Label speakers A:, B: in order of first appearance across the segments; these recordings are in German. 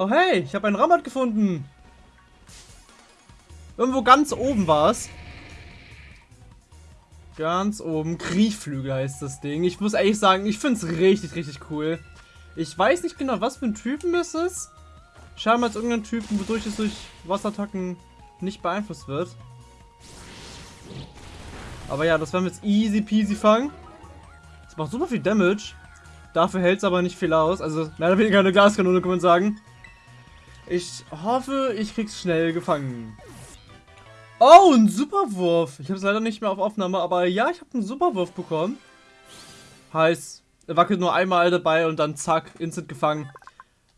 A: Oh hey, ich habe einen Ramat gefunden. Irgendwo ganz oben war es. Ganz oben. Kriechflügel heißt das Ding. Ich muss ehrlich sagen, ich finde es richtig, richtig cool. Ich weiß nicht genau, was für ein Typen es ist. Scheinbar als irgendein Typen, wodurch es durch Wasserattacken nicht beeinflusst wird. Aber ja, das werden wir jetzt easy peasy fangen. Das macht super viel Damage. Dafür hält es aber nicht viel aus. Also mehr oder weniger eine Glaskanone, kann man sagen. Ich hoffe, ich krieg's schnell gefangen. Oh, ein Superwurf. Ich habe es leider nicht mehr auf Aufnahme, aber ja, ich habe einen Superwurf bekommen. Heißt, er wackelt nur einmal dabei und dann zack, instant gefangen.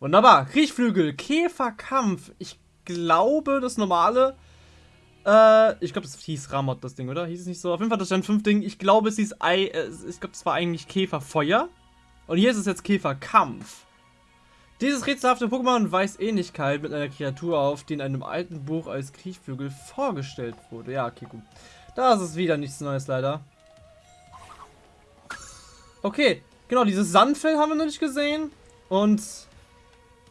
A: Wunderbar. Kriechflügel, Käferkampf. Ich glaube, das normale äh, ich glaube, das hieß Ramot, das Ding, oder? Hieß es nicht so? Auf jeden Fall, das stand 5 Ding. Ich glaube, es hieß Ei, äh, ich glaube, es war eigentlich Käferfeuer. Und hier ist es jetzt Käferkampf. Dieses rätselhafte Pokémon weist Ähnlichkeit mit einer Kreatur auf, die in einem alten Buch als Kriechflügel vorgestellt wurde. Ja, okay, gut. Da ist wieder nichts Neues, leider. Okay, genau, dieses Sandfell haben wir noch nicht gesehen. Und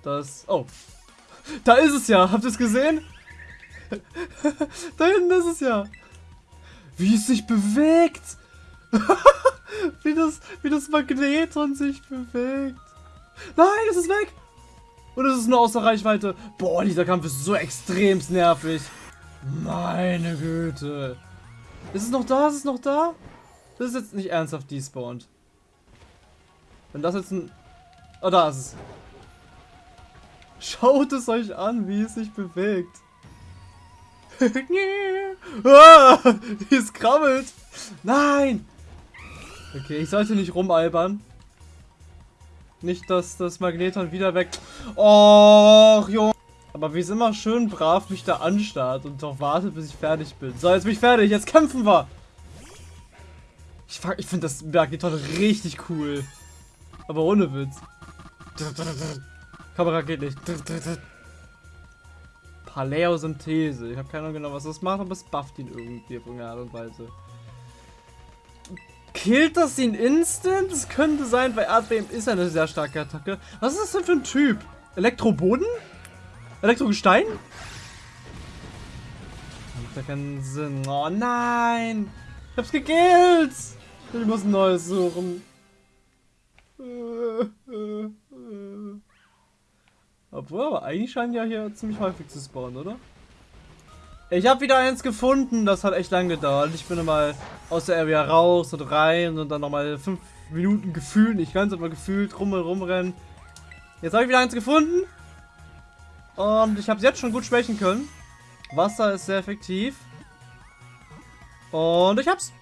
A: das... Oh. Da ist es ja. Habt ihr es gesehen? da hinten ist es ja. Wie es sich bewegt. wie, das, wie das Magneton sich bewegt. Nein, es ist weg. Und es ist nur außer Reichweite. Boah, dieser Kampf ist so extrem nervig. Meine Güte. Ist es noch da? Ist es noch da? Das ist jetzt nicht ernsthaft despawned. Wenn das jetzt ein... Oh, da ist es. Schaut es euch an, wie es sich bewegt ah, es krabbelt. Nein. Okay, ich sollte nicht rumalbern. Nicht, dass das Magneton wieder weg... Och, Junge. Aber wie es immer schön brav mich da anstarrt und doch wartet, bis ich fertig bin. So, jetzt bin ich fertig. Jetzt kämpfen wir. Ich, ich finde das Magneton richtig cool. Aber ohne Witz. Kamera geht nicht. Paläosynthese. Ich habe keine Ahnung genau, was das macht, aber es bufft ihn irgendwie auf irgendeine Art und Weise. Killt das ihn instant? Das könnte sein, weil Erdbeben ist eine sehr starke Attacke. Was ist das denn für ein Typ? Elektroboden? Elektrogestein? Macht ja keinen Sinn. Oh nein! Ich hab's gekillt! Ich muss ein neues suchen. Obwohl, aber eigentlich scheinen ja hier ziemlich häufig zu spawnen, oder? Ich habe wieder eins gefunden, das hat echt lang gedauert. Ich bin mal aus der Area raus und rein und dann nochmal fünf Minuten gefühlt, nicht ganz, aber gefühlt rum und rumrennen. Jetzt habe ich wieder eins gefunden. Und ich habe es jetzt schon gut schwächen können. Wasser ist sehr effektiv. Und ich hab's.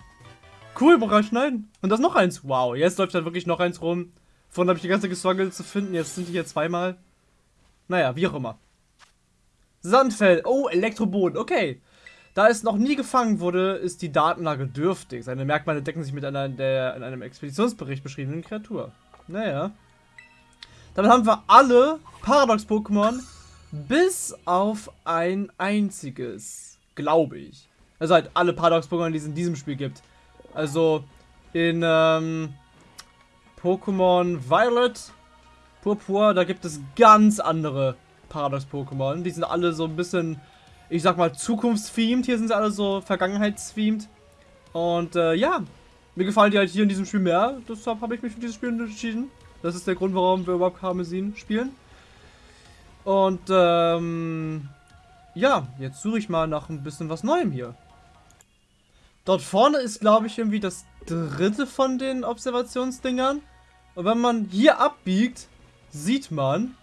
A: Cool, Bereich schneiden. Und das noch eins. Wow, jetzt läuft da wirklich noch eins rum. Vorhin habe ich die ganze gestruggelt zu finden. Jetzt sind die hier zweimal. Naja, wie auch immer. Sandfell. Oh, Elektroboden. Okay. Da es noch nie gefangen wurde, ist die Datenlage dürftig. Seine Merkmale decken sich mit einer der in einem Expeditionsbericht beschriebenen Kreatur. Naja. Damit haben wir alle Paradox-Pokémon bis auf ein einziges. Glaube ich. Also halt alle Paradox-Pokémon, die es in diesem Spiel gibt. Also in ähm, Pokémon Violet Purpur, da gibt es ganz andere Paradox-Pokémon. Die sind alle so ein bisschen, ich sag mal, zukunftsthemed. Hier sind sie alle so vergangenheitsthemed. Und äh, ja, mir gefallen die halt hier in diesem Spiel mehr. Deshalb habe ich mich für dieses Spiel entschieden. Das ist der Grund, warum wir überhaupt Karmesin spielen. Und ähm, ja, jetzt suche ich mal nach ein bisschen was Neuem hier. Dort vorne ist, glaube ich, irgendwie das dritte von den Observationsdingern. Und wenn man hier abbiegt, sieht man,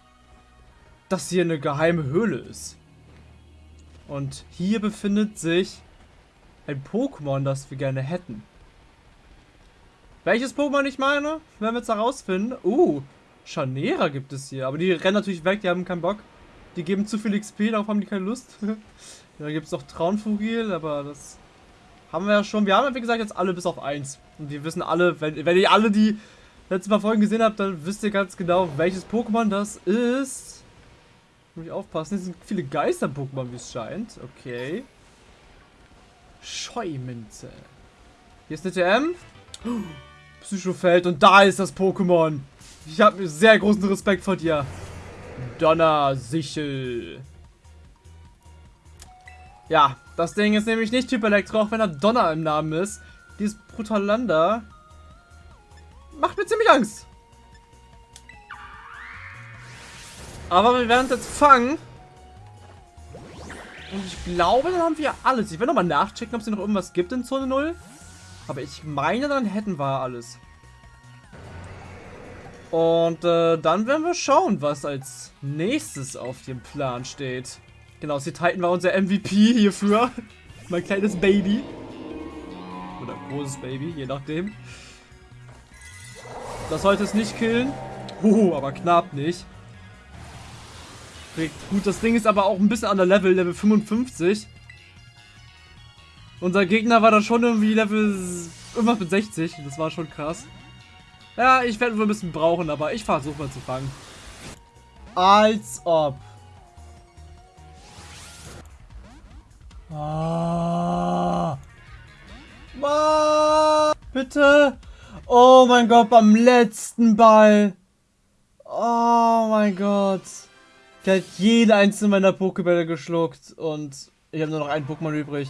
A: dass hier eine geheime Höhle ist. Und hier befindet sich ein Pokémon, das wir gerne hätten. Welches Pokémon ich meine, werden wir jetzt herausfinden. Uh, Chanera gibt es hier. Aber die rennen natürlich weg, die haben keinen Bock. Die geben zu viel XP, darauf haben die keine Lust. da gibt es noch Traunfugil, aber das haben wir ja schon. Wir haben, wie gesagt, jetzt alle bis auf eins. Und wir wissen alle, wenn, wenn ihr alle die letzten paar Folgen gesehen habt, dann wisst ihr ganz genau, welches Pokémon das ist. Muss ich aufpassen, es sind viele Geister-Pokémon, wie es scheint. Okay. Scheumünze. Hier ist eine TM. Psychofeld und da ist das Pokémon. Ich habe sehr großen Respekt vor dir. Donnersichel. Ja, das Ding ist nämlich nicht Typ Elektro, auch wenn er Donner im Namen ist. Dieses Brutalanda macht mir ziemlich Angst. Aber wir werden es jetzt fangen. Und ich glaube, dann haben wir alles. Ich will nochmal nachchecken, ob es noch irgendwas gibt in Zone 0. Aber ich meine, dann hätten wir alles. Und äh, dann werden wir schauen, was als nächstes auf dem Plan steht. Genau, sie Titan war unser MVP hierfür. mein kleines Baby. Oder großes Baby, je nachdem. Das sollte es nicht killen. Huhu, aber knapp nicht. Gut, das Ding ist aber auch ein bisschen an der Level, Level 55. Unser Gegner war dann schon irgendwie Level irgendwas mit 60. Das war schon krass. Ja, ich werde wohl ein bisschen brauchen, aber ich versuche mal zu fangen. Als ob. Ah. Ah. Bitte. Oh mein Gott, beim letzten Ball. Oh mein Gott. Ich habe jede einzelne meiner Pokébälle geschluckt und ich habe nur noch einen Pokémon übrig.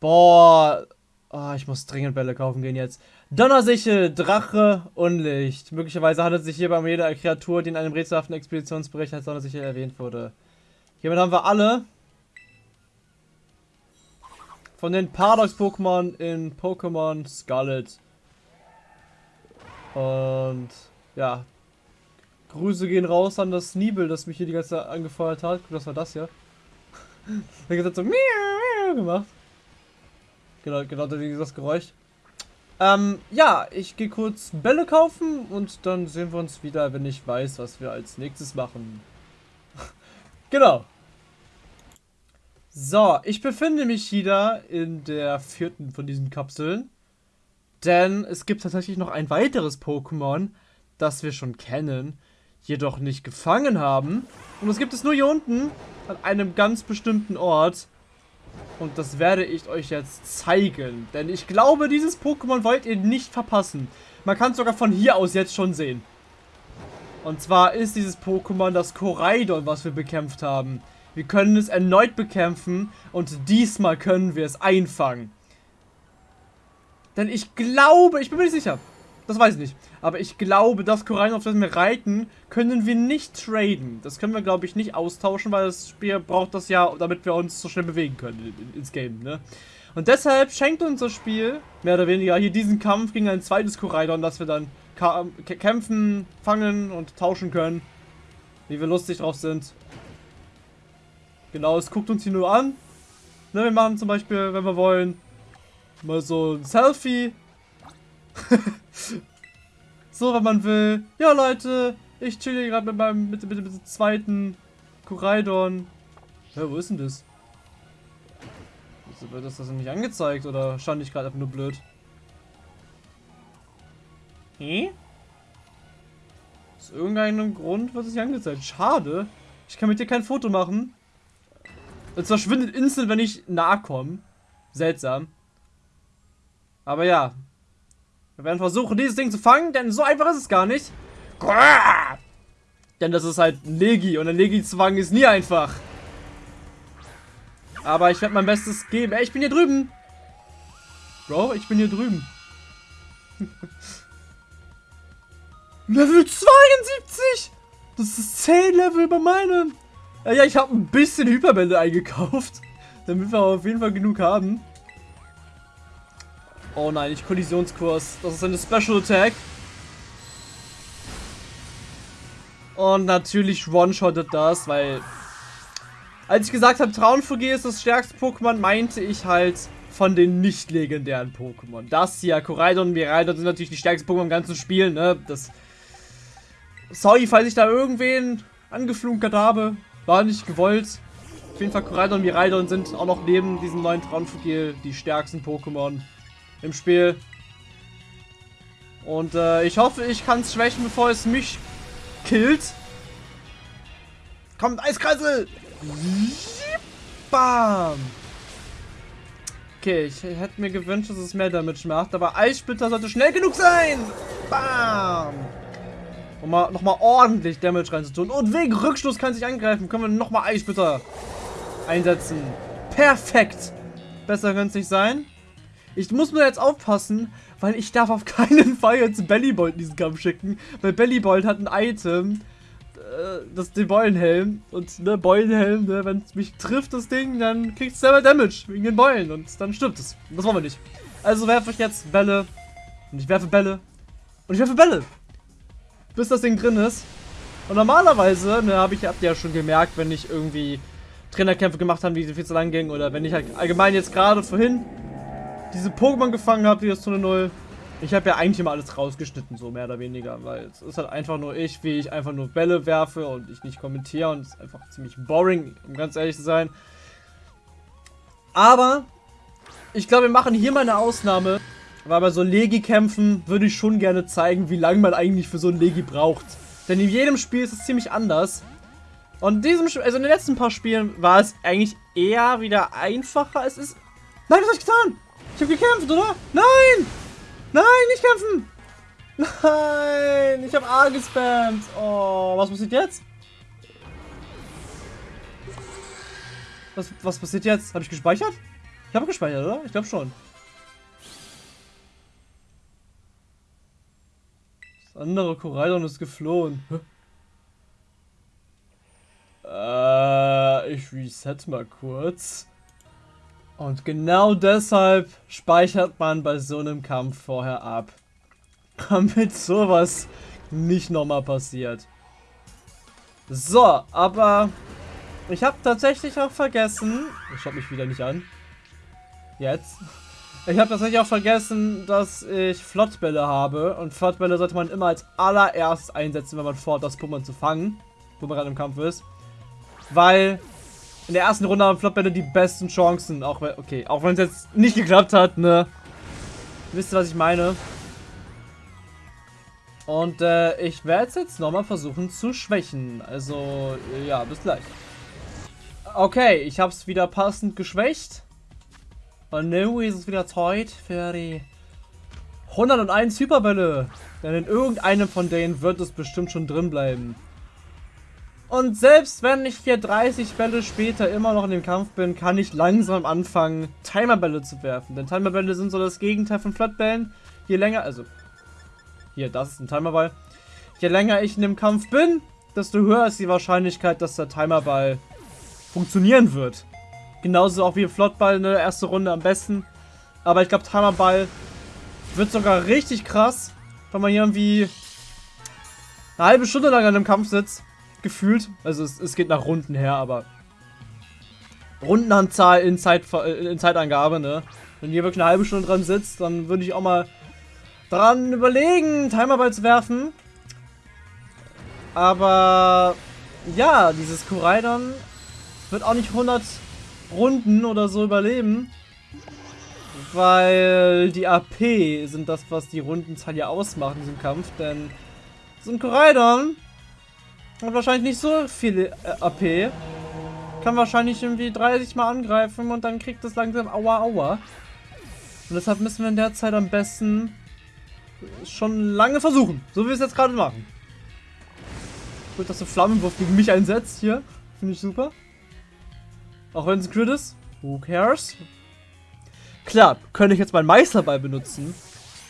A: Boah. Oh, ich muss dringend Bälle kaufen gehen jetzt. Donnersichel, Drache, Unlicht. Möglicherweise handelt es sich hierbei um jede Kreatur, die in einem rätselhaften Expeditionsbericht als Donnersichel erwähnt wurde. Hiermit haben wir alle von den Paradox-Pokémon in Pokémon Scarlet. Und ja, Grüße gehen raus an das Nibel, das mich hier die ganze Zeit angefeuert hat. Guck, das war das hier. Der hat so miau, miau gemacht. Genau, genau das Geräusch. Ähm, ja, ich gehe kurz Bälle kaufen und dann sehen wir uns wieder, wenn ich weiß, was wir als nächstes machen. genau. So, ich befinde mich wieder in der vierten von diesen Kapseln. Denn es gibt tatsächlich noch ein weiteres Pokémon, das wir schon kennen jedoch nicht gefangen haben. Und das gibt es nur hier unten, an einem ganz bestimmten Ort. Und das werde ich euch jetzt zeigen. Denn ich glaube, dieses Pokémon wollt ihr nicht verpassen. Man kann es sogar von hier aus jetzt schon sehen. Und zwar ist dieses Pokémon das Koraidon, was wir bekämpft haben. Wir können es erneut bekämpfen und diesmal können wir es einfangen. Denn ich glaube, ich bin mir nicht sicher, das weiß ich nicht. Aber ich glaube, das Korallen, auf das wir reiten, können wir nicht traden. Das können wir, glaube ich, nicht austauschen, weil das Spiel braucht das ja, damit wir uns so schnell bewegen können ins Game, ne? Und deshalb schenkt uns das Spiel, mehr oder weniger, hier diesen Kampf gegen ein zweites Koraidon, dass wir dann kämpfen, fangen und tauschen können. Wie wir lustig drauf sind. Genau, es guckt uns hier nur an. Ne, wir machen zum Beispiel, wenn wir wollen, mal so ein Selfie so, wenn man will. Ja, Leute, ich chill hier gerade mit meinem, mit, mit, mit dem zweiten Koraidon. Ja, wo ist denn das? Wieso wird das das nicht angezeigt oder stand ich gerade einfach nur blöd? Hä? Aus irgendeinem Grund wird es nicht angezeigt. Schade. Ich kann mit dir kein Foto machen. Es verschwindet instant, wenn ich nahe komme. Seltsam. Aber ja, wir werden versuchen, dieses Ding zu fangen, denn so einfach ist es gar nicht. Denn das ist halt ein Legi und ein Legi zu fangen ist nie einfach. Aber ich werde mein Bestes geben. Ey, ich bin hier drüben. Bro, ich bin hier drüben. Level 72! Das ist 10 Level über meinem. Ja, ja ich habe ein bisschen Hyperbälle eingekauft. Damit wir auf jeden Fall genug haben. Oh nein, nicht Kollisionskurs. Das ist eine Special Attack. Und natürlich one-shottet das, weil... Als ich gesagt habe, Traunfuge ist das stärkste Pokémon, meinte ich halt von den nicht legendären Pokémon. Das hier, Koraidon und Miraidon sind natürlich die stärksten Pokémon im ganzen Spiel, ne? Das... Sorry, falls ich da irgendwen angeflunkert habe. War nicht gewollt. Auf jeden Fall, Koraidon und Miraidon sind auch noch neben diesen neuen Traunfugil die stärksten Pokémon im Spiel. Und äh, ich hoffe, ich kann es schwächen, bevor es mich killt. Kommt, Eiskreisel! Bam! Okay, ich hätte mir gewünscht, dass es mehr Damage macht, aber Eissplitter sollte schnell genug sein! Bam! Um mal nochmal ordentlich Damage reinzutun. Und wegen Rückstoß kann sich angreifen. Können wir nochmal Eisbitter einsetzen. Perfekt. Besser könnte es nicht sein. Ich muss nur jetzt aufpassen, weil ich darf auf keinen Fall jetzt Bellybolt in diesen Kampf schicken. Weil Bellybolt hat ein Item, äh, das den Beulenhelm. Und ne, Beulenhelm, ne, wenn es mich trifft, das Ding, dann kriegt es selber Damage wegen den Beulen. Und dann stirbt es. Das wollen wir nicht. Also werfe ich jetzt Bälle. Und ich werfe Bälle. Und ich werfe Bälle. Bis das Ding drin ist. Und normalerweise, ne, habe ich, habt ihr ja schon gemerkt, wenn ich irgendwie Trainerkämpfe gemacht habe, die viel zu lang gingen. Oder wenn ich halt allgemein jetzt gerade vorhin diese Pokémon gefangen habe, die ist zu 0. Ich habe ja eigentlich immer alles rausgeschnitten, so mehr oder weniger, weil es ist halt einfach nur ich, wie ich einfach nur Bälle werfe und ich nicht kommentiere und es ist einfach ziemlich boring, um ganz ehrlich zu sein. Aber ich glaube, wir machen hier mal eine Ausnahme, weil bei so Legi-Kämpfen würde ich schon gerne zeigen, wie lange man eigentlich für so ein Legi braucht. Denn in jedem Spiel ist es ziemlich anders. Und in diesem also in den letzten paar Spielen war es eigentlich eher wieder einfacher. Es ist... Nein, was habe ich getan? Ich habe gekämpft, oder? Nein! Nein, nicht kämpfen! Nein, ich habe A gespammt. Oh, was passiert jetzt? Was, was passiert jetzt? Habe ich gespeichert? Ich habe gespeichert, oder? Ich glaube schon. Das andere Koraidon ist geflohen. Äh, ich reset mal kurz. Und genau deshalb speichert man bei so einem Kampf vorher ab. Damit sowas nicht nochmal passiert. So, aber ich habe tatsächlich auch vergessen. Ich schaue mich wieder nicht an. Jetzt. Ich habe tatsächlich auch vergessen, dass ich Flottbälle habe. Und Flottbälle sollte man immer als allererstes einsetzen, wenn man vorhat, das Pokémon zu fangen. Wo man gerade im Kampf ist. Weil in der ersten Runde haben Flopbälle die besten Chancen. Auch wenn, okay, auch wenn es jetzt nicht geklappt hat, ne? Wisst ihr, was ich meine? Und äh, ich werde es jetzt nochmal versuchen zu schwächen. Also, ja, bis gleich. Okay, ich habe es wieder passend geschwächt. Und nun ist es wieder Zeit für die 101 Hyperbälle. Denn in irgendeinem von denen wird es bestimmt schon drin bleiben. Und selbst wenn ich hier 30 Bälle später immer noch in dem Kampf bin, kann ich langsam anfangen, Timerbälle zu werfen. Denn Timerbälle sind so das Gegenteil von Flatbällen. Je länger, also, hier, das ist ein Timerball. Je länger ich in dem Kampf bin, desto höher ist die Wahrscheinlichkeit, dass der Timerball funktionieren wird. Genauso auch wie Flottball in der ersten Runde am besten. Aber ich glaube, Timerball wird sogar richtig krass, wenn man hier irgendwie eine halbe Stunde lang an einem Kampf sitzt gefühlt. Also es, es geht nach Runden her, aber Rundenanzahl in, Zeit, äh, in Zeitangabe, ne? Wenn ihr wirklich eine halbe Stunde dran sitzt, dann würde ich auch mal dran überlegen, Timerball zu werfen. Aber ja, dieses Koraidon wird auch nicht 100 Runden oder so überleben. Weil die AP sind das, was die Rundenzahl ja ausmacht in diesem Kampf. Denn so ein Koraidon hat wahrscheinlich nicht so viel äh, AP. Kann wahrscheinlich irgendwie 30 Mal angreifen und dann kriegt es langsam Aua Aua. Und deshalb müssen wir in der Zeit am besten schon lange versuchen. So wie wir es jetzt gerade machen. Gut, dass du Flammenwurf gegen mich einsetzt hier. Finde ich super. Auch wenn es ein Crit ist. Who cares? Klar, könnte ich jetzt meinen Meisterball benutzen.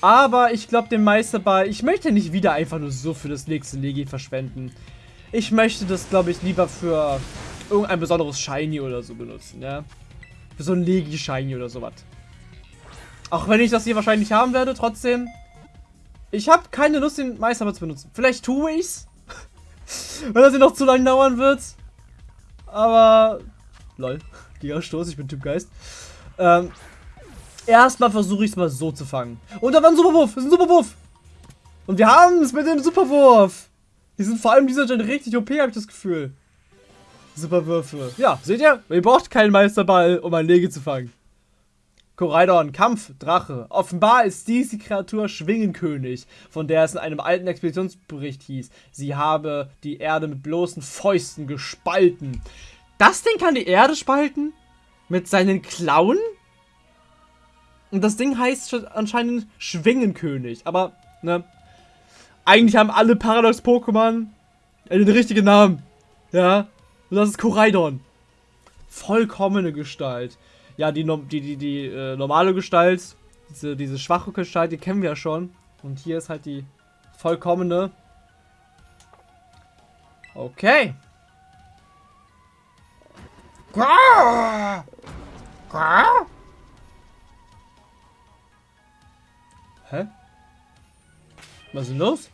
A: Aber ich glaube, den Meisterball, ich möchte nicht wieder einfach nur so für das nächste Legi verschwenden. Ich möchte das, glaube ich, lieber für irgendein besonderes Shiny oder so benutzen, ja. Für so ein Legi-Shiny oder sowas. Auch wenn ich das hier wahrscheinlich haben werde, trotzdem. Ich habe keine Lust, den Meisterball zu benutzen. Vielleicht tue ich's. wenn das hier noch zu lange dauern wird. Aber. Lol. Gigastoß, ich bin Typ Geist. Ähm. Erstmal versuche ich es mal so zu fangen. Und da war ein Superwurf. Das ist ein Superwurf. Und wir haben es mit dem Superwurf. Die sind vor allem dieser Gen richtig OP, habe ich das Gefühl. Superwürfe. Ja, seht ihr? Ihr braucht keinen Meisterball, um ein Lege zu fangen. Koraidon, Kampf, Drache. Offenbar ist dies die Kreatur Schwingenkönig, von der es in einem alten Expeditionsbericht hieß, sie habe die Erde mit bloßen Fäusten gespalten. Das Ding kann die Erde spalten? Mit seinen Klauen? Und das Ding heißt anscheinend Schwingenkönig, aber, ne, eigentlich haben alle Paradox-Pokémon den richtigen Namen. Ja. Und das ist Koraidon. Vollkommene Gestalt. Ja, die, die, die, die äh, normale Gestalt, diese, diese schwache Gestalt, die kennen wir ja schon. Und hier ist halt die vollkommene. Okay. Hä? Was ist denn los?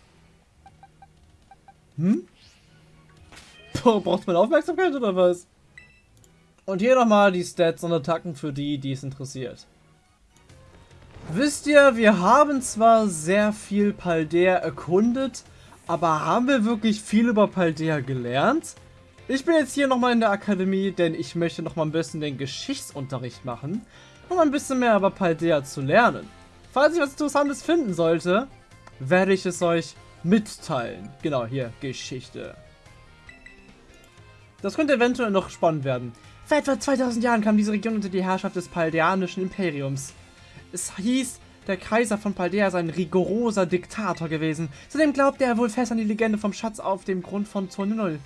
A: Hm? Braucht man Aufmerksamkeit oder was? Und hier nochmal die Stats und Attacken für die, die es interessiert. Wisst ihr, wir haben zwar sehr viel Paldea erkundet, aber haben wir wirklich viel über Paldea gelernt? Ich bin jetzt hier nochmal in der Akademie, denn ich möchte nochmal ein bisschen den Geschichtsunterricht machen, um ein bisschen mehr über Paldea zu lernen. Falls ich was Interessantes finden sollte, werde ich es euch mitteilen. Genau, hier, Geschichte. Das könnte eventuell noch spannend werden. Vor etwa 2000 Jahren kam diese Region unter die Herrschaft des Paldeanischen Imperiums. Es hieß, der Kaiser von Paldea sei ein rigoroser Diktator gewesen. Zudem glaubte er wohl fest an die Legende vom Schatz auf dem Grund von Zone Null.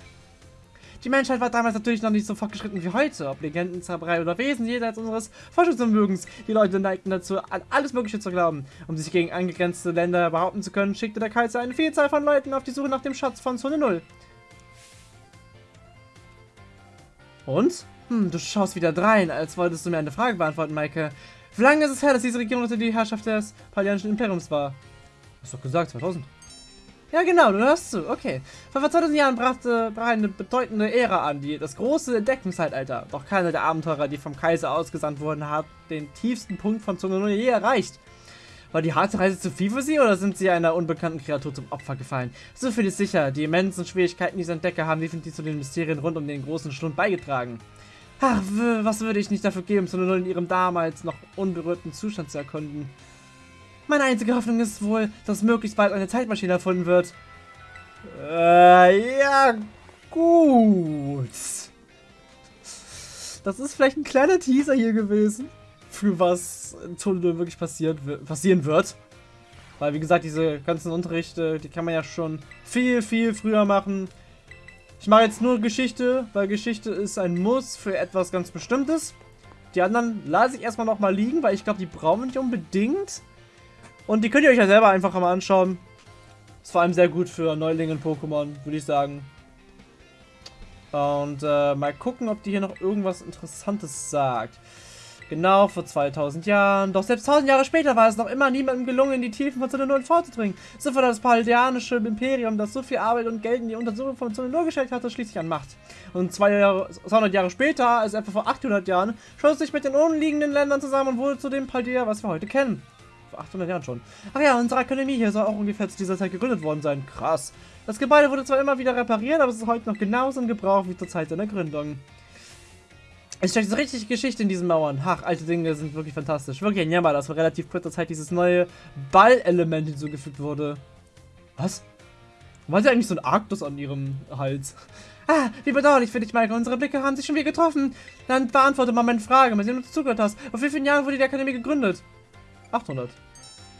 A: Die Menschheit war damals natürlich noch nicht so fortgeschritten wie heute. Ob Legenden, Zauberei oder Wesen jenseits unseres Forschungsvermögens. Die Leute neigten dazu, an alles Mögliche zu glauben. Um sich gegen angegrenzte Länder behaupten zu können, schickte der Kaiser eine Vielzahl von Leuten auf die Suche nach dem Schatz von Zone Null. Und? Hm, du schaust wieder drein, als wolltest du mir eine Frage beantworten, Maike. Wie lange ist es her, dass diese Region unter die Herrschaft des Palianischen Imperiums war? Hast doch gesagt, 2000. Ja, genau, du hörst zu. Okay. Vor 2000 Jahren brachte, brach eine bedeutende Ära an, die das große Entdeckungszeitalter. Doch keiner der Abenteurer, die vom Kaiser ausgesandt wurden, hat den tiefsten Punkt von Zunge je erreicht. War die harte Reise zu viel für sie oder sind sie einer unbekannten Kreatur zum Opfer gefallen? So viel ist sicher, die immensen Schwierigkeiten dieser Entdecker haben definitiv zu den Mysterien rund um den großen Schlund beigetragen. Ach, was würde ich nicht dafür geben, Zone in ihrem damals noch unberührten Zustand zu erkunden. Meine einzige Hoffnung ist wohl, dass möglichst bald eine Zeitmaschine erfunden wird. Äh, ja, gut. Das ist vielleicht ein kleiner Teaser hier gewesen, für was in Tunnel wirklich passiert, passieren wird. Weil, wie gesagt, diese ganzen Unterrichte, die kann man ja schon viel, viel früher machen. Ich mache jetzt nur Geschichte, weil Geschichte ist ein Muss für etwas ganz Bestimmtes. Die anderen lasse ich erstmal nochmal liegen, weil ich glaube, die brauchen wir nicht unbedingt. Und die könnt ihr euch ja selber einfach mal anschauen. Ist vor allem sehr gut für Neulinge in Pokémon, würde ich sagen. Und äh, mal gucken, ob die hier noch irgendwas Interessantes sagt. Genau, vor 2000 Jahren. Doch selbst 1000 Jahre später war es noch immer niemandem gelungen, in die Tiefen von Zone 0 vorzudringen. So war das paldeanische Imperium, das so viel Arbeit und Geld in die Untersuchung von Zone 0 gesteckt hatte, schließlich an Macht. Und zwei Jahre, 200 Jahre später, also etwa vor 800 Jahren, schloss sich mit den umliegenden Ländern zusammen und wurde zu dem Paldea, was wir heute kennen. 800 Jahren schon. Ach ja, unsere Akademie hier soll auch ungefähr zu dieser Zeit gegründet worden sein. Krass. Das Gebäude wurde zwar immer wieder repariert, aber es ist heute noch genauso in Gebrauch wie zur Zeit seiner Gründung. Es steckt so richtig Geschichte in diesen Mauern. Ach, alte Dinge sind wirklich fantastisch. Wirklich ein Jammer, dass vor relativ kurzer Zeit dieses neue Ballelement hinzugefügt wurde. Was? War sie eigentlich so ein Arktos an ihrem Hals? Ah, wie bedauerlich für dich, Michael. Unsere Blicke haben sich schon wieder getroffen. Dann beantworte mal meine Frage, ob du zugehört hast. Auf wie vielen Jahren wurde die Akademie gegründet? 800.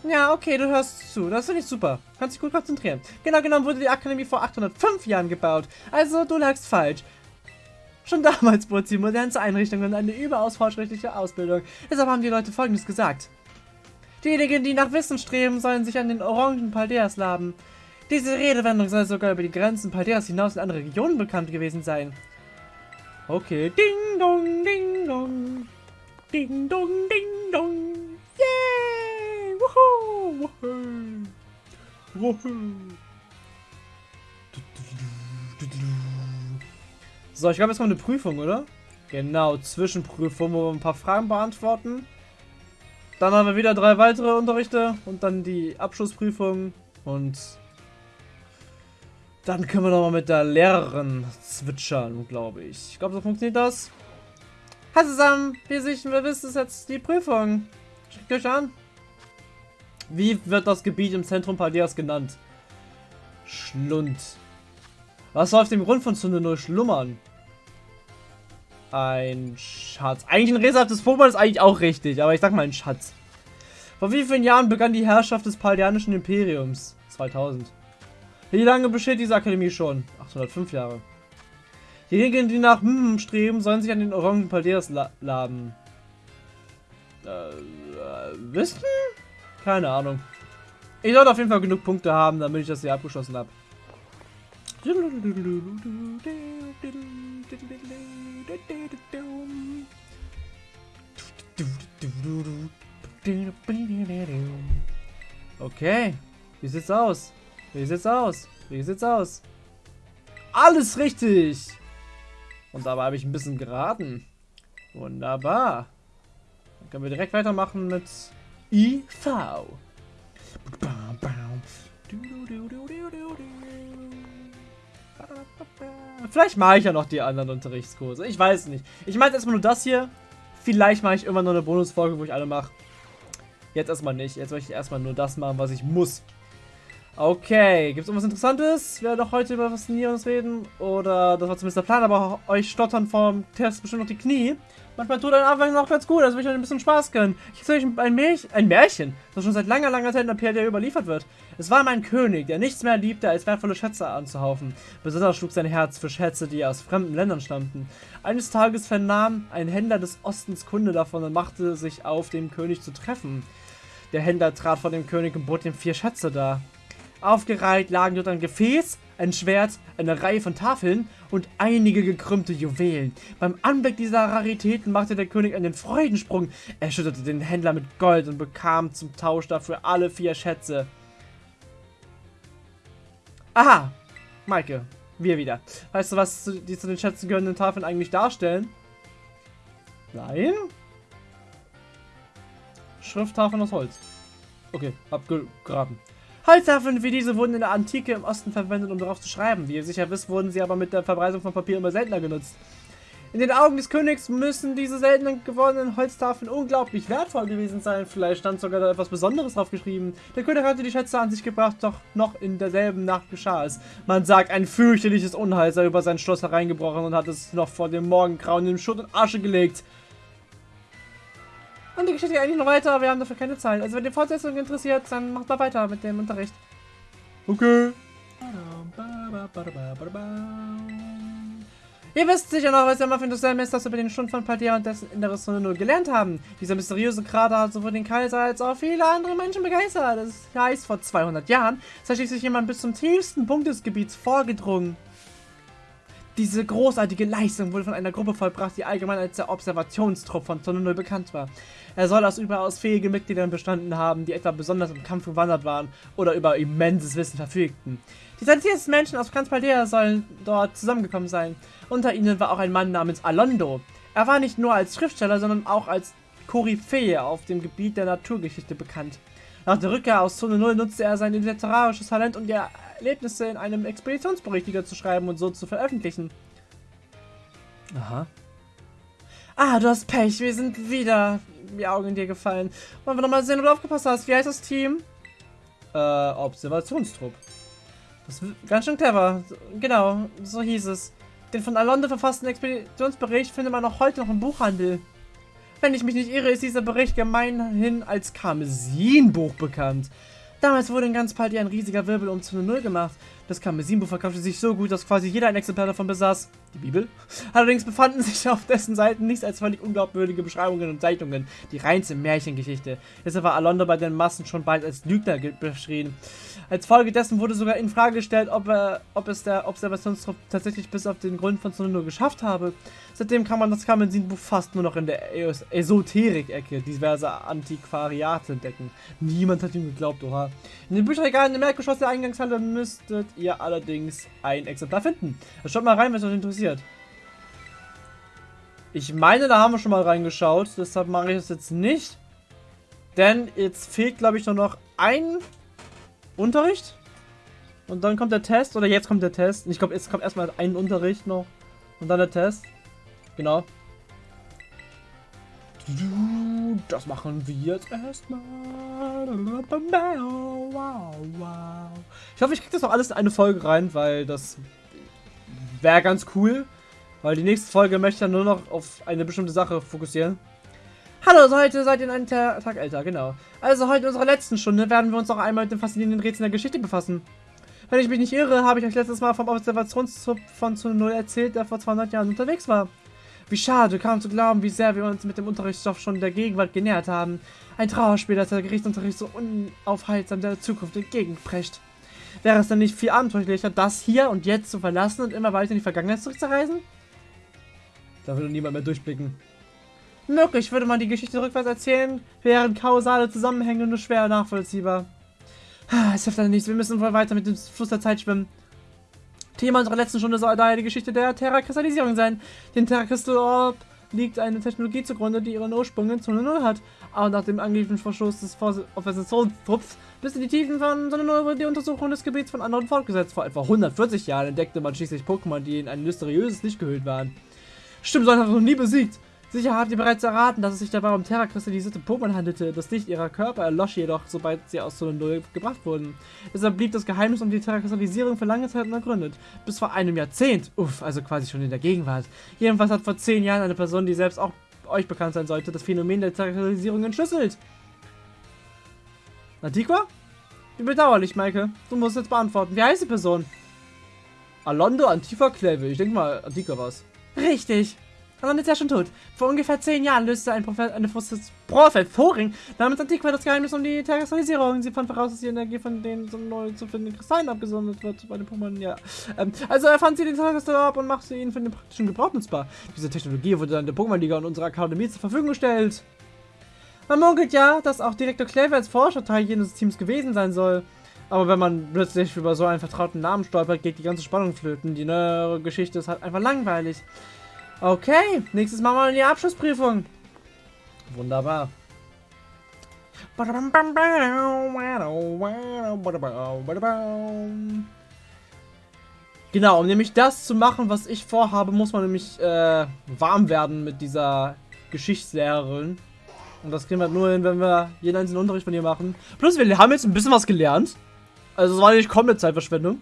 A: Ja, okay, du hörst zu. Das finde ich super. Kannst dich gut konzentrieren. Genau genommen wurde die Akademie vor 805 Jahren gebaut. Also, du lagst falsch. Schon damals bot sie modernste Einrichtungen und eine überaus fortschrittliche Ausbildung. Deshalb haben die Leute folgendes gesagt. Diejenigen, die nach Wissen streben, sollen sich an den Orangen Paldeas laben. Diese Redewendung soll sogar über die Grenzen Paldeas hinaus in andere Regionen bekannt gewesen sein. Okay. Ding dong, ding dong. Ding dong, ding dong. So, ich glaube, jetzt kommt eine Prüfung, oder? Genau, Zwischenprüfung, wo wir ein paar Fragen beantworten. Dann haben wir wieder drei weitere Unterrichte und dann die Abschlussprüfung. Und dann können wir nochmal mit der Lehrerin zwitschern, glaube ich. Ich glaube, so funktioniert das. Hi zusammen, wir sichern, wir wissen, es jetzt die Prüfung. Schickt euch an. Wie wird das Gebiet im Zentrum Paldeas genannt? Schlund. Was soll auf dem Grund von Zunde nur schlummern? Ein Schatz. Eigentlich ein rätselhaftes Pokémon ist eigentlich auch richtig, aber ich sag mal ein Schatz. Vor wie vielen Jahren begann die Herrschaft des Paldeanischen Imperiums? 2000. Wie lange besteht diese Akademie schon? 805 Jahre. Diejenigen, die nach hm streben, sollen sich an den Orangen Palderas la laden. Äh, äh, wissen? Keine Ahnung. Ich sollte auf jeden Fall genug Punkte haben, damit ich das hier abgeschlossen habe. Okay. Wie sieht's aus? Wie sieht's aus? Wie sieht's aus? Alles richtig! Und dabei habe ich ein bisschen geraten. Wunderbar. Dann können wir direkt weitermachen mit IV. Vielleicht mache ich ja noch die anderen Unterrichtskurse. Ich weiß nicht. Ich meine erstmal nur das hier. Vielleicht mache ich irgendwann noch eine Bonusfolge, wo ich alle mache. Jetzt erstmal nicht. Jetzt möchte ich erstmal nur das machen, was ich muss. Okay, gibt es irgendwas Interessantes? Wir werden doch heute über was Nierendes reden. Oder das war zumindest der Plan, aber euch stottern vom Test bestimmt noch die Knie. Manchmal tut ein Anfang noch ganz gut, also will ich euch ein bisschen Spaß gönnen. Ich erzähle euch ein Märchen, ein Märchen, das schon seit langer, langer Zeit in der PRD überliefert wird. Es war mein König, der nichts mehr liebte, als wertvolle Schätze anzuhaufen. Besonders schlug sein Herz für Schätze, die aus fremden Ländern stammten. Eines Tages vernahm ein Händler des Ostens Kunde davon und machte sich auf, den König zu treffen. Der Händler trat vor dem König und bot ihm vier Schätze dar. Aufgereiht lagen dort ein Gefäß, ein Schwert, eine Reihe von Tafeln und einige gekrümmte Juwelen. Beim Anblick dieser Raritäten machte der König einen Freudensprung. Er schüttete den Händler mit Gold und bekam zum Tausch dafür alle vier Schätze. Aha, Maike, wir wieder. Weißt du, was die zu den Schätzen gehörenden Tafeln eigentlich darstellen? Nein? Schrifttafeln aus Holz. Okay, abgegraben. Holztafeln wie diese wurden in der Antike im Osten verwendet, um darauf zu schreiben. Wie ihr sicher wisst, wurden sie aber mit der Verbreitung von Papier immer seltener genutzt. In den Augen des Königs müssen diese seltenen gewordenen Holztafeln unglaublich wertvoll gewesen sein. Vielleicht stand sogar da etwas Besonderes drauf geschrieben. Der König hatte die Schätze an sich gebracht, doch noch in derselben Nacht geschah es. Man sagt, ein fürchterliches Unheil sei über sein Schloss hereingebrochen und hat es noch vor dem Morgengrauen in Schutt und Asche gelegt. Und die Geschichte geht eigentlich noch weiter, aber wir haben dafür keine Zeit. Also wenn ihr Fortsetzung interessiert, dann macht mal weiter mit dem Unterricht. Okay. Ihr wisst sicher noch, was wir für das Semester über den Stund von Paldea und dessen inneres Sonne 0 gelernt haben. Dieser mysteriöse Krater hat sowohl den Kaiser als auch viele andere Menschen begeistert. Das heißt, vor 200 Jahren ist schließlich jemand bis zum tiefsten Punkt des Gebiets vorgedrungen. Diese großartige Leistung wurde von einer Gruppe vollbracht, die allgemein als der Observationstrupp von Zone 0 bekannt war. Er soll aus überaus fähigen Mitgliedern bestanden haben, die etwa besonders im Kampf gewandert waren oder über immenses Wissen verfügten. Die talentiertesten Menschen aus ganz Paldea sollen dort zusammengekommen sein. Unter ihnen war auch ein Mann namens Alondo. Er war nicht nur als Schriftsteller, sondern auch als Koryphäe auf dem Gebiet der Naturgeschichte bekannt. Nach der Rückkehr aus Zone 0 nutzte er sein literarisches Talent, um die Erlebnisse in einem Expeditionsbericht niederzuschreiben und so zu veröffentlichen. Aha. Ah, du hast Pech. Wir sind wieder die Augen in dir gefallen. Wollen wir nochmal sehen, ob du aufgepasst hast. Wie heißt das Team? Äh, Observationstrupp. Das ist ganz schön clever. Genau, so hieß es. Den von Alonde verfassten Expeditionsbericht findet man auch heute noch im Buchhandel. Wenn ich mich nicht irre, ist dieser Bericht gemeinhin als Karmesinbuch bekannt. Damals wurde in ganz Paldi ein riesiger Wirbel um zu 0 gemacht. Das Karmesinbuch verkaufte sich so gut, dass quasi jeder ein Exemplar davon besaß. Die Bibel? Allerdings befanden sich auf dessen Seiten nichts als völlig unglaubwürdige Beschreibungen und Zeichnungen. Die reinste Märchengeschichte. Deshalb war Alondo bei den Massen schon bald als Lügner beschrieben. Als Folge dessen wurde sogar in Frage gestellt, ob, er, ob es der Observationstrupp tatsächlich bis auf den Grund von Tsunono geschafft habe. Seitdem kann man das Karmesinbuch fast nur noch in der Esoterik-Ecke diverser Antiquariate entdecken. Niemand hat ihm geglaubt, oha. In den Bücherregalen im Erdgeschoss der Eingangshalle müsstet ihr allerdings ein Exemplar finden. Schaut mal rein, wenn es euch interessiert. Ich meine, da haben wir schon mal reingeschaut, deshalb mache ich das jetzt nicht. Denn jetzt fehlt, glaube ich, nur noch ein Unterricht. Und dann kommt der Test, oder jetzt kommt der Test. Ich glaube, jetzt kommt erstmal ein Unterricht noch. Und dann der Test. Genau. Das machen wir jetzt erstmal. Ich hoffe, ich kriege das noch alles in eine Folge rein, weil das wäre ganz cool. Weil die nächste Folge möchte ich dann nur noch auf eine bestimmte Sache fokussieren. Hallo, also heute seid ihr einen Tag älter, genau. Also heute in unserer letzten Stunde werden wir uns noch einmal mit den faszinierenden Rätseln der Geschichte befassen. Wenn ich mich nicht irre, habe ich euch letztes Mal vom Observationszug von zu Null erzählt, der vor 200 Jahren unterwegs war. Wie schade, kaum zu glauben, wie sehr wir uns mit dem Unterrichtsstoff schon der Gegenwart genähert haben. Ein Trauerspiel, das der Gerichtsunterricht so unaufhaltsam der Zukunft entgegenprescht. Wäre es dann nicht viel abenteuerlicher, das hier und jetzt zu verlassen und immer weiter in die Vergangenheit zurückzureisen? Da würde niemand mehr durchblicken. Möglich würde man die Geschichte rückwärts erzählen, wären kausale Zusammenhänge nur schwer nachvollziehbar. Es hilft leider nichts, wir müssen wohl weiter mit dem Fluss der Zeit schwimmen. Thema unserer letzten Stunde soll daher die Geschichte der Terra-Kristallisierung sein. Den Terra-Kristall liegt eine Technologie zugrunde, die ihren Ursprung in Zone 0 hat. Aber nach dem angeblichen Verstoß des Organisationstrupps bis in die Tiefen von Sonne 0 wurde die Untersuchung des Gebiets von anderen fortgesetzt. Vor etwa 140 Jahren entdeckte man schließlich Pokémon, die in ein mysteriöses Licht gehüllt waren. Stimmt, so hat noch nie besiegt. Sicher habt ihr bereits erraten, dass es sich dabei um terrakristallisierte Pokémon handelte. Das Licht ihrer Körper erlosch jedoch, sobald sie aus Zone 0 gebracht wurden. Deshalb blieb das Geheimnis um die Terrakristallisierung für lange Zeit unergründet. Bis vor einem Jahrzehnt. Uff, also quasi schon in der Gegenwart. Jedenfalls hat vor zehn Jahren eine Person, die selbst auch euch bekannt sein sollte, das Phänomen der Terrakristallisierung entschlüsselt. Antiqua? Wie bedauerlich, Maike. Du musst jetzt beantworten. Wie heißt die Person? Alondo Antifa Kleve. Ich denke mal, Antiqua war's. Richtig. Alan ist ja schon tot. Vor ungefähr zehn Jahren löste ein Prophet, eine Professorin namens Antiqua das Geheimnis um die Terrassalisierung. Sie fand voraus, dass die Energie von den so neu zu findenden Kristallen abgesondert wird bei den Pokémon. Ja. Ähm, also erfand sie den Terrakristall ab und machte ihn für den praktischen Gebrauch nutzbar. Diese Technologie wurde dann der Pokémon-Liga und unserer Akademie zur Verfügung gestellt. Man munkelt ja, dass auch Direktor Clever als Forscher Teil jenes Teams gewesen sein soll. Aber wenn man plötzlich über so einen vertrauten Namen stolpert, geht die ganze Spannung flöten. Die neuere Geschichte ist halt einfach langweilig. Okay, nächstes Mal mal in die Abschlussprüfung. Wunderbar. Genau, um nämlich das zu machen, was ich vorhabe, muss man nämlich äh, warm werden mit dieser Geschichtslehrerin. Und das kriegen wir nur hin, wenn wir jeden einzelnen Unterricht von ihr machen. Plus, wir haben jetzt ein bisschen was gelernt. Also, es war nicht komplett Zeitverschwendung.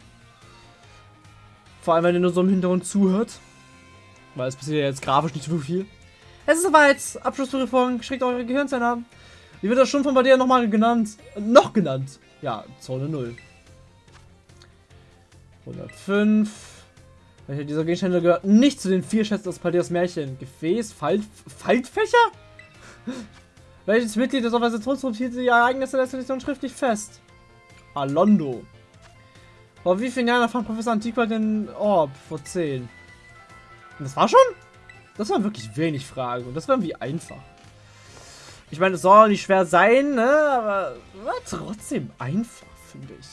A: Vor allem, wenn ihr nur so im Hintergrund zuhört. Weil es passiert ja jetzt grafisch nicht so viel. Es ist soweit. Abschlussprüfung. Schreckt eure Gehirnzellen an. Wie wird das schon von bei dir nochmal genannt? Noch genannt. Ja, Zone 0. 105. Welcher dieser Gegenstände gehört nicht zu den vier Schätzen aus Paldias Märchen? Gefäß? Falt, Faltfächer? Welches Mitglied des Organisationsrums hielt die Ereignisse der Selektion schriftlich fest? Alondo. Vor wie vielen Jahren erfand Professor Antiqua den Orb? Vor 10. Und das war schon? Das waren wirklich wenig Fragen und das war irgendwie einfach. Ich meine, es soll nicht schwer sein, ne? Aber war trotzdem einfach, finde ich.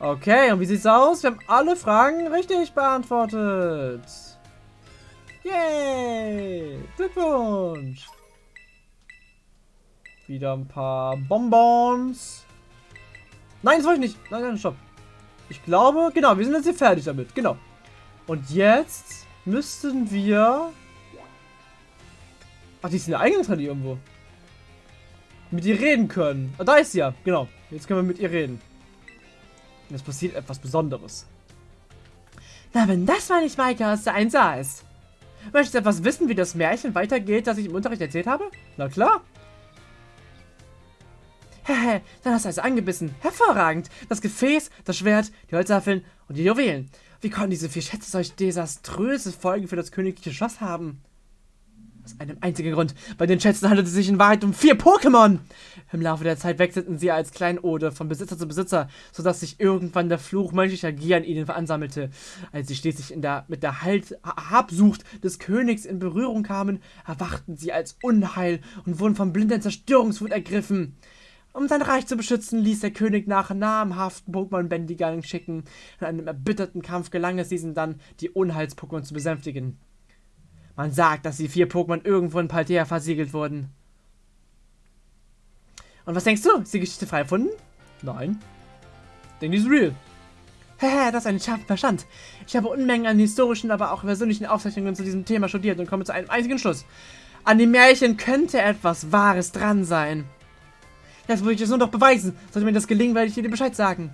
A: Okay, und wie sieht's aus? Wir haben alle Fragen richtig beantwortet. Yay! Glückwunsch! Wieder ein paar Bonbons. Nein, das wollte ich nicht. Nein, nein, stopp. Ich glaube, genau, wir sind jetzt hier fertig damit. Genau. Und jetzt müssten wir... Ach, die ist in der Eingangshalle irgendwo. Mit ihr reden können. Ah, da ist sie ja. Genau. Jetzt können wir mit ihr reden. Und es passiert etwas Besonderes.
B: Na, wenn das mal nicht Maike aus der 1A ist. Möchtest du etwas wissen, wie das Märchen weitergeht, das ich im Unterricht erzählt habe?
A: Na klar.
B: Hehe, dann hast du also angebissen. Hervorragend. Das Gefäß, das Schwert, die Holzwaffeln und die Juwelen. Wie konnten diese vier Schätze solch desaströse Folgen für das königliche Schloss haben? Aus einem einzigen Grund. Bei den Schätzen handelt es sich in Wahrheit um vier Pokémon. Im Laufe der Zeit wechselten sie als Kleinode von Besitzer zu Besitzer, sodass sich irgendwann der Fluch menschlicher Gier an ihnen veransammelte. Als sie schließlich der, mit der halt Habsucht des Königs in Berührung kamen, erwachten sie als Unheil und wurden von blinder Zerstörungswut ergriffen. Um sein Reich zu beschützen, ließ der König nach namhaften Pokémon-Bändigern schicken. In einem erbitterten Kampf gelang es diesen dann, die Unheils-Pokémon zu besänftigen. Man sagt, dass die vier Pokémon irgendwo in Paltea versiegelt wurden. Und was denkst du? Ist die Geschichte frei erfunden?
A: Nein. Denke die ist real.
B: Hehe, das ist ein scharfer Verstand. Ich habe Unmengen an historischen, aber auch persönlichen Aufzeichnungen zu diesem Thema studiert und komme zu einem einzigen Schluss. An dem Märchen könnte etwas Wahres dran sein. Jetzt muss ich es nur noch beweisen. Sollte mir das gelingen, werde ich dir Bescheid sagen.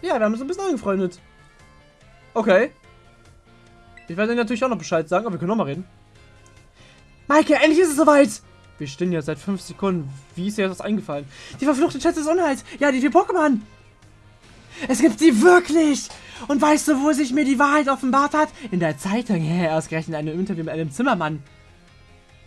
A: Ja, wir haben uns ein bisschen angefreundet. Okay. Ich werde dir natürlich auch noch Bescheid sagen, aber wir können noch mal reden.
B: Maike, endlich ist es soweit!
A: Wir stehen ja seit fünf Sekunden. Wie ist dir das eingefallen?
B: Die verfluchte Schätze des Unheils. Ja, die vier Pokémon. Es gibt sie wirklich. Und weißt du, wo sich mir die Wahrheit offenbart hat? In der Zeitung. Ja, ausgerechnet in einem Interview mit einem Zimmermann.